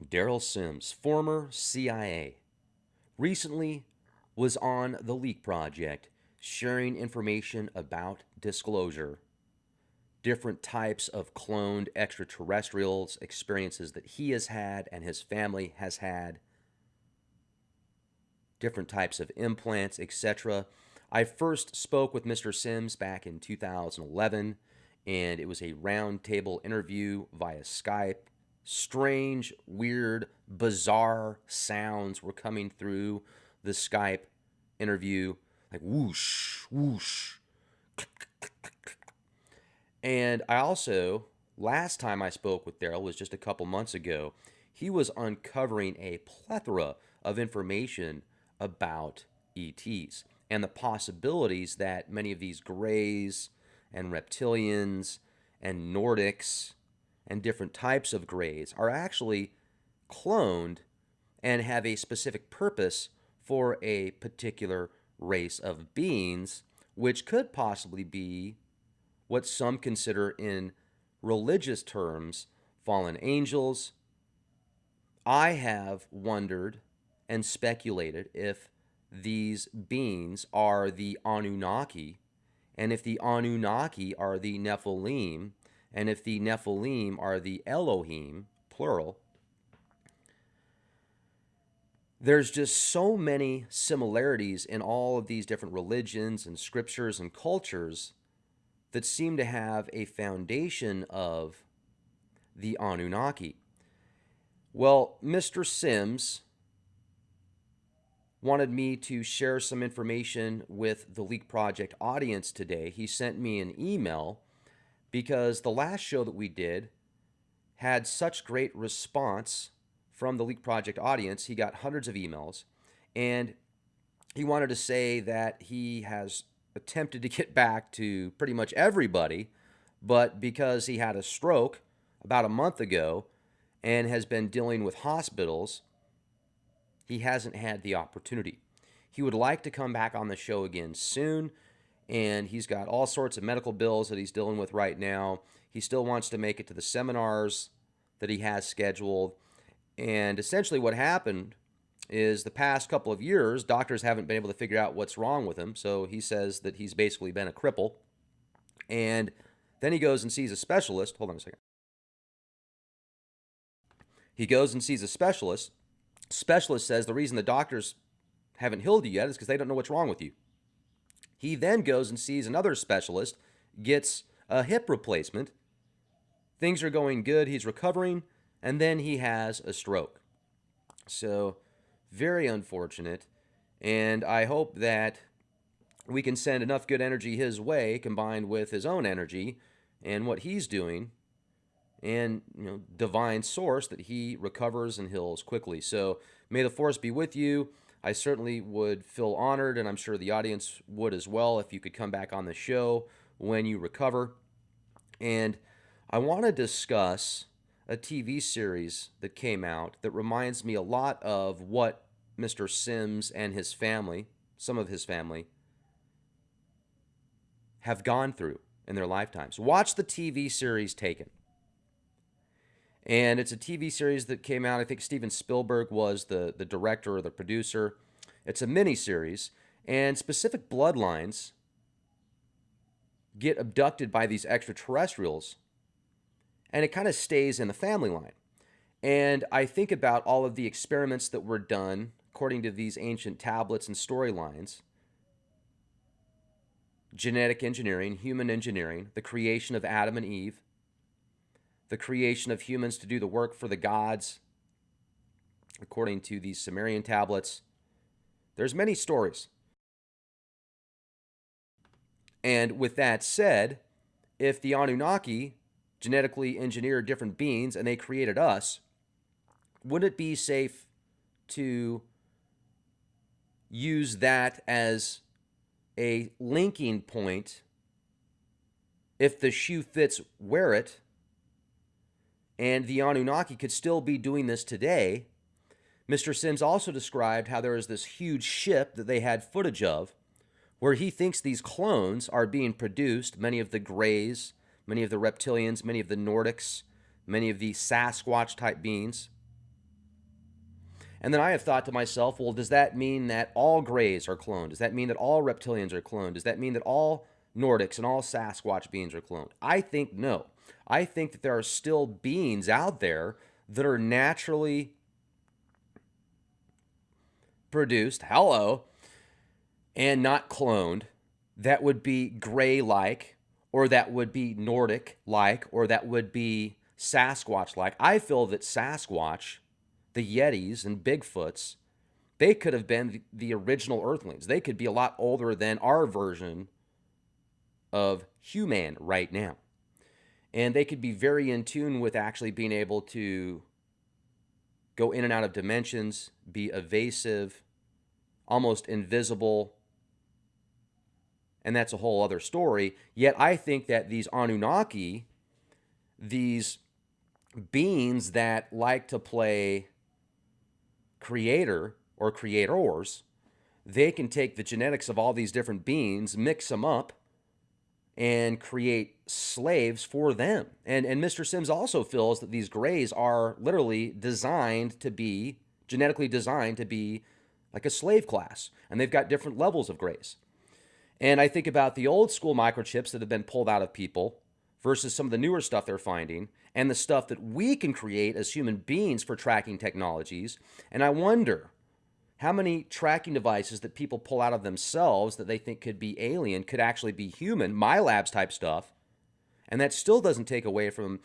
Derrel Sims, former CIA, recently was on the Leak Project sharing information about disclosure, different types of cloned extraterrestrials, experiences that he has had and his family has had, different types of implants, etc. I first spoke with Mr. Sims back in 2011, and it was a roundtable interview via Skype. Strange, weird, bizarre sounds were coming through the Skype interview like whoosh, whoosh. And I also, last time I spoke with Derrel was just a couple months ago. He was uncovering a plethora of information about ETs and the possibilities that many of these grays and reptilians and Nordics and different types of grays are actually cloned and have a specific purpose for a particular race of beings, which could possibly be what some consider in religious terms fallen angels. I have wondered and speculated if these beings are the Anunnaki, and if the Anunnaki are the Nephilim, and if the Nephilim are the Elohim, plural, there's just so many similarities in all of these different religions and scriptures and cultures that seem to have a foundation of the Anunnaki. Well, Mr. Sims wanted me to share some information with the Leak Project audience today. He sent me an email because the last show that we did had such great response from the Leak Project audience. He got hundreds of emails, and he wanted to say that he has attempted to get back to pretty much everybody, but because he had a stroke about a month ago and has been dealing with hospitals, he hasn't had the opportunity. He would like to come back on the show again soon, and he's got all sorts of medical bills that he's dealing with right now. He still wants to make it to the seminars that he has scheduled. And essentially, what happened is the past couple of years, doctors haven't been able to figure out what's wrong with him. So he says that he's basically been a cripple. And then he goes and sees a specialist. Hold on a second. He goes and sees a specialist. Specialist says the reason the doctors haven't healed you yet is because they don't know what's wrong with you. He then goes and sees another specialist, gets a hip replacement. Things are going good. He's recovering and then he has a stroke. So, very unfortunate. And I hope that we can send enough good energy his way combined with his own energy and what he's doing and you know divine source that he recovers and heals quickly. So, may the force be with you. I certainly would feel honored and I'm sure the audience would as well if you could come back on the show when you recover. And I want to discuss a TV series that came out that reminds me a lot of what Mr. Sims and his family, some of his family, have gone through in their lifetimes. Watch the TV series Taken. And it's a TV series that came out. I think Steven Spielberg was the, the director or the producer. It's a mini series, and specific bloodlines get abducted by these extraterrestrials and it kind of stays in the family line. And I think about all of the experiments that were done according to these ancient tablets and storylines genetic engineering, human engineering, the creation of Adam and Eve, the creation of humans to do the work for the gods, according to these Sumerian tablets. There's many stories. And with that said, if the Anunnaki genetically engineered different beings and they created us, wouldn't it be safe to use that as a linking point if the shoe fits, wear it. And the Anunnaki could still be doing this today. Mr. Sims also described how there is this huge ship that they had footage of where he thinks these clones are being produced, many of the grays, many of the reptilians, many of the Nordics, many of the Sasquatch type beings. And then I have thought to myself, well, does that mean that all Greys are cloned? Does that mean that all reptilians are cloned? Does that mean that all Nordics and all Sasquatch beings are cloned? I think no. I think that there are still beings out there that are naturally produced, hello, and not cloned that would be gray like, or that would be Nordic like, or that would be Sasquatch like. I feel that Sasquatch, the Yetis and Bigfoots, they could have been the, original Earthlings. They could be a lot older than our version of human right now. And they could be very in tune with actually being able to go in and out of dimensions, be evasive, almost invisible, and that's a whole other story. Yet I think that these Anunnaki, these beings that like to play creator or creators, they can take the genetics of all these different beings, mix them up, and create slaves for them. And and Mr. Sims also feels that these grays are literally designed to be genetically designed to be like a slave class, and they've got different levels of grays. And I think about the old school microchips that have been pulled out of people versus some of the newer stuff they're finding and the stuff that we can create as human beings for tracking technologies. And I wonder how many tracking devices that people pull out of themselves that they think could be alien could actually be human, MILABS type stuff. And that still doesn't take away from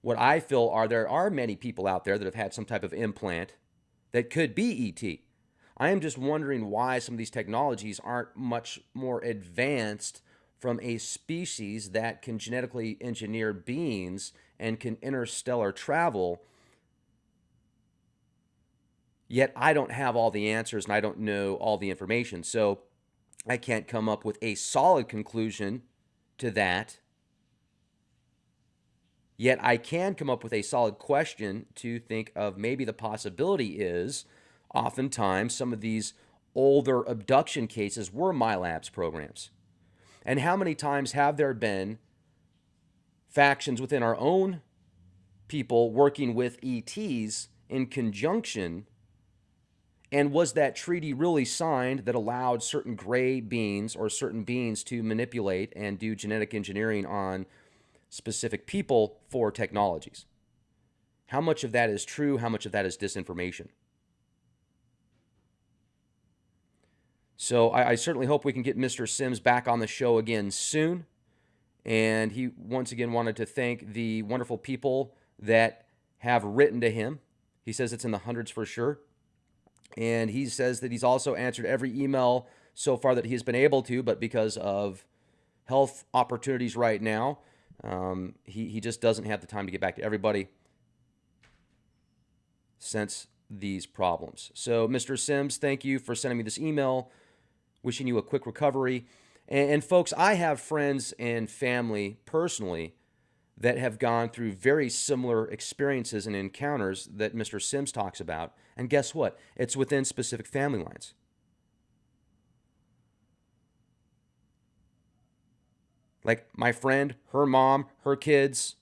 what I feel are there are many people out there that have had some type of implant that could be ET. I am just wondering why some of these technologies aren't much more advanced from a species that can genetically engineer beings and can interstellar travel. Yet I don't have all the answers and I don't know all the information. So I can't come up with a solid conclusion to that. Yet I can come up with a solid question to think of maybe the possibility is oftentimes some of these older abduction cases were MILABS programs. And how many times have there been factions within our own people working with ETs in conjunction? And was that treaty really signed that allowed certain gray beings or certain beings to manipulate and do genetic engineering on specific people for technologies? How much of that is true? How much of that is disinformation? So I, I, certainly hope we can get Mr. Sims back on the show again soon. And he once again wanted to thank the wonderful people that have written to him. He says it's in the hundreds for sure. And he says that he's also answered every email so far that he's been able to, but because of health opportunities right now, um, he, he just doesn't have the time to get back to everybody since these problems. So, Mr. Sims, thank you for sending me this email wishing you a quick recovery. And, and folks, I have friends and family personally that have gone through very similar experiences and encounters that Mr. Sims talks about. And guess what? It's within specific family lines. Like my friend, her mom, her kids,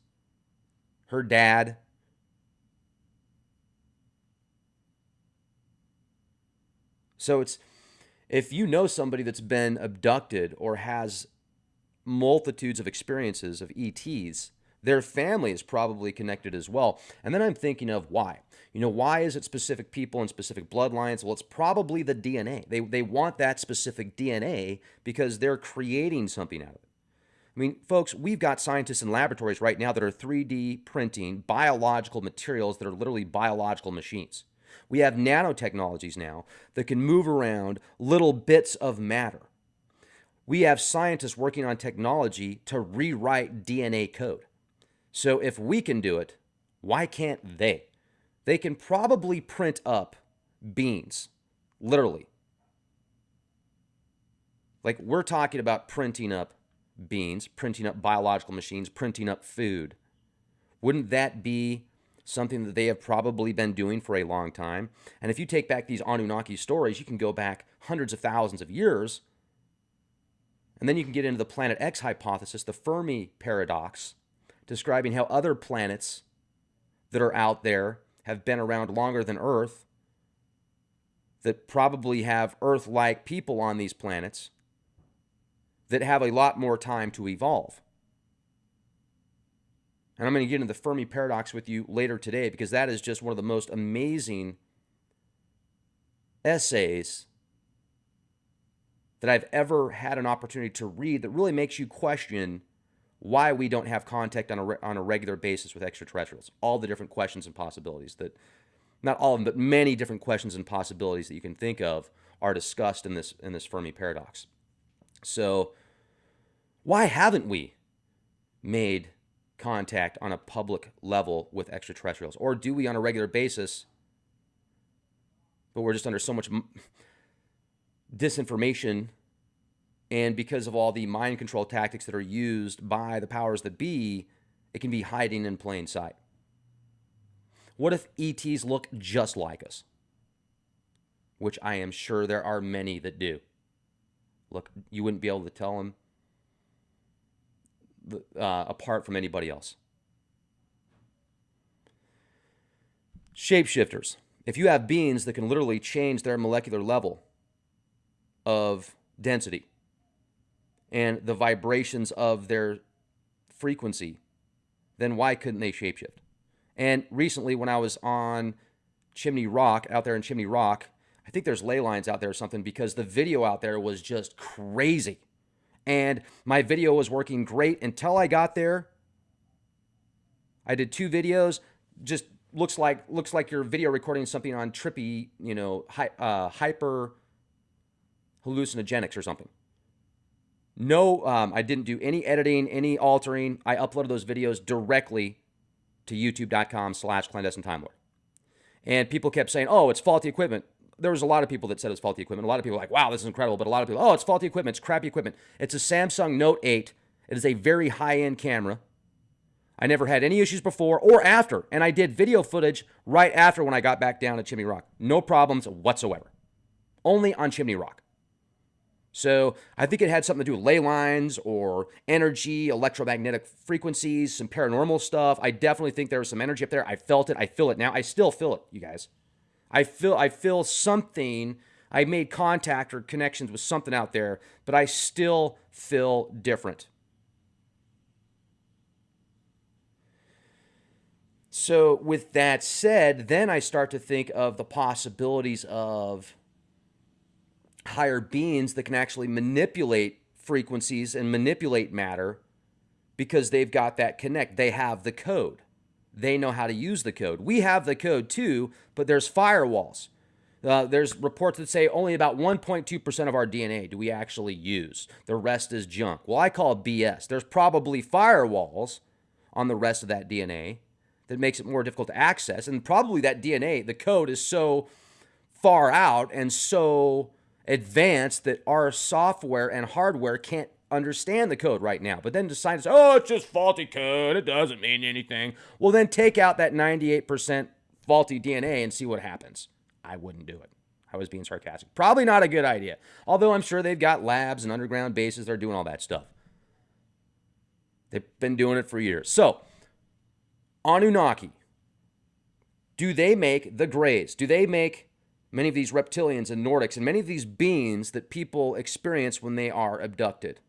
her dad. So it's if you know somebody that's been abducted or has multitudes of experiences of ETs, their family is probably connected as well. And then I'm thinking of why. You know, why is it specific people and specific bloodlines? Well, it's probably the DNA. They, they want that specific DNA because they're creating something out of it. I mean, folks, we've got scientists in laboratories right now that are 3D printing biological materials that are literally biological machines. We have nanotechnologies now that can move around little bits of matter. We have scientists working on technology to rewrite DNA code. So if we can do it, why can't they? They can probably print up beans, literally. Like we're talking about printing up beans, printing up biological machines, printing up food. Wouldn't that be something that they have probably been doing for a long time. And if you take back these Anunnaki stories, you can go back hundreds of thousands of years. And then you can get into the Planet X hypothesis, the Fermi paradox, describing how other planets that are out there have been around longer than Earth that probably have Earth like people on these planets that have a lot more time to evolve. And I'm going to get into the Fermi paradox with you later today because that is just one of the most amazing essays that I've ever had an opportunity to read that really makes you question why we don't have contact on a, on a regular basis with extraterrestrials. All the different questions and possibilities that, not all of them, but many different questions and possibilities that you can think of are discussed in this in this Fermi paradox. So, why haven't we made contact on a public level with extraterrestrials, or do we on a regular basis? But we're just under so much disinformation and because of all the mind control tactics that are used by the powers that be, it can be hiding in plain sight. What if ETs look just like us? Which I am sure there are many that do. Look, you wouldn't be able to tell them uh, apart from anybody else. Shapeshifters. If you have beings that can literally change their molecular level of density, and the vibrations of their frequency, then why couldn't they shapeshift? And recently, when I was on Chimney Rock, out there in Chimney Rock, I think there's ley lines out there or something because the video out there was just crazy. And my video was working great until I got there. I did two videos, just looks like looks like you're video recording something on trippy, you know, hi, uh, hyper hallucinogenics or something. No, um, I didn't do any editing, any altering. I uploaded those videos directly to youtube.com slash clandestine time lord. And people kept saying, oh, it's faulty equipment. There was a lot of people that said it's faulty equipment. A lot of people were like, wow, this is incredible. But a lot of people, oh, it's faulty equipment. It's crappy equipment. It's a Samsung Note 8. It is a very high-end camera. I never had any issues before or after. And I did video footage right after when I got back down to Chimney Rock. No problems whatsoever. Only on Chimney Rock. So I think it had something to do with ley lines or energy, electromagnetic frequencies, some paranormal stuff. I definitely think there was some energy up there. I felt it. I feel it now. I still feel it, you guys. I feel I feel something. I made contact or connections with something out there, but I still feel different. So, with that said, then I start to think of the possibilities of higher beings that can actually manipulate frequencies and manipulate matter because they've got that connect. They have the code. They know how to use the code. We have the code too, but there's firewalls. Uh, there's reports that say only about 1.2% of our DNA do we actually use. The rest is junk. Well, I call BS. There's probably firewalls on the rest of that DNA that makes it more difficult to access. And probably that DNA, the code is so far out and so advanced that our software and hardware can't understand the code right now. But then the scientists, oh, it's just faulty code. It doesn't mean anything. Well, then take out that 98% faulty DNA and see what happens. I wouldn't do it. I was being sarcastic. Probably not a good idea. Although I'm sure they've got labs and underground bases. They're doing all that stuff. They've been doing it for years. So, Anunnaki. Do they make the Greys? Do they make many of these reptilians and Nordics, and many of these beings that people experience when they are abducted.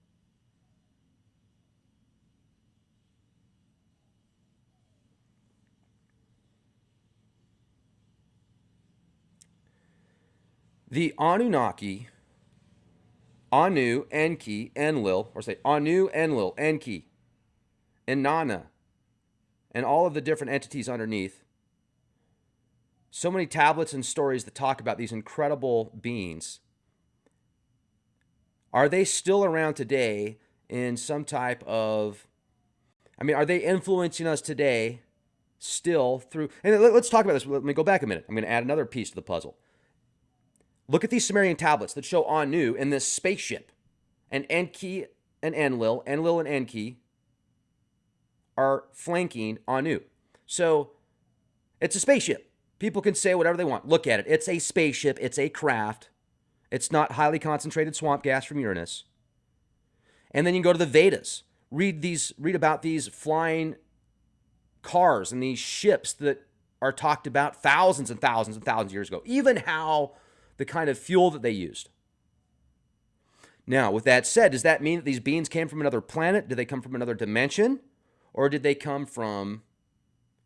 The Anunnaki, Anu, Enki, Enlil, or say Anu, Enlil, Enki, Inanna, and all of the different entities underneath so many tablets and stories that talk about these incredible beings. Are they still around today in some type of, I mean, are they influencing us today still through, and let's talk about this. Let me go back a minute. I'm going to add another piece to the puzzle. Look at these Sumerian tablets that show Anu in this spaceship. And Enki and Enlil, Enlil and Enki are flanking Anu. So it's a spaceship. People can say whatever they want. Look at it. It's a spaceship, it's a craft. It's not highly concentrated swamp gas from Uranus. And then you go to the Vedas. Read these read about these flying cars and these ships that are talked about thousands and thousands and thousands of years ago. Even how the kind of fuel that they used. Now, with that said, does that mean that these beings came from another planet? Did they come from another dimension? Or did they come from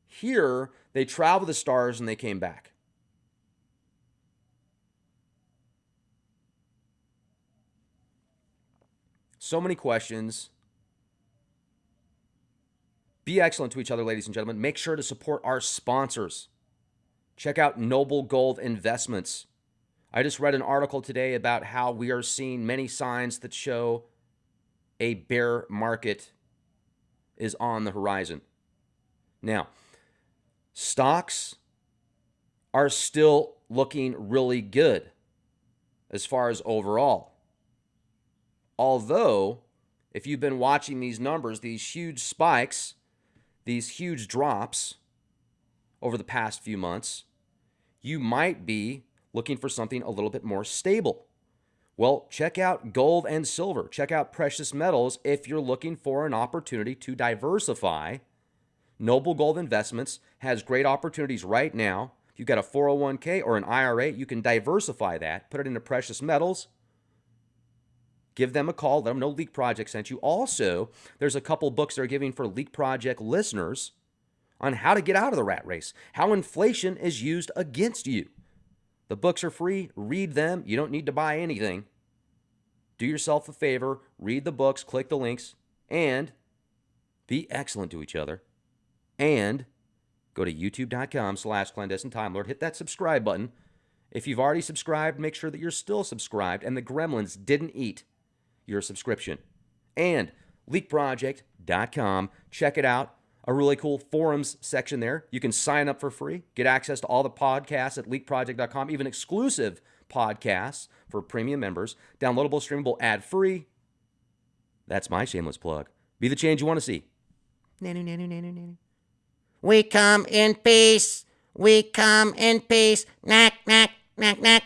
here? They traveled the stars and they came back. So many questions. Be excellent to each other, ladies and gentlemen. Make sure to support our sponsors. Check out Noble Gold Investments. I just read an article today about how we are seeing many signs that show a bear market is on the horizon. Now, stocks are still looking really good as far as overall. Although, if you've been watching these numbers, these huge spikes, these huge drops over the past few months, you might be looking for something a little bit more stable. Well, check out gold and silver. Check out precious metals if you're looking for an opportunity to diversify. Noble Gold Investments has great opportunities right now. If you've got a 401k or an IRA, you can diversify that, put it into precious metals. Give them a call. Let them know Leak Project sent you. Also, there's a couple books they're giving for Leak Project listeners on how to get out of the rat race, how inflation is used against you. The books are free. Read them. You don't need to buy anything. Do yourself a favor, read the books, click the links, and be excellent to each other. And go to youtube.com slash clandestine time lord. Hit that subscribe button. If you've already subscribed, make sure that you're still subscribed and the gremlins didn't eat your subscription. And leakproject.com. Check it out a really cool forums section there. You can sign up for free, get access to all the podcasts at leakproject.com, even exclusive podcasts for premium members, downloadable, streamable, ad free. That's my shameless plug. Be the change you want to see. We come in peace. We come in peace. Knack, knack, knack, knack.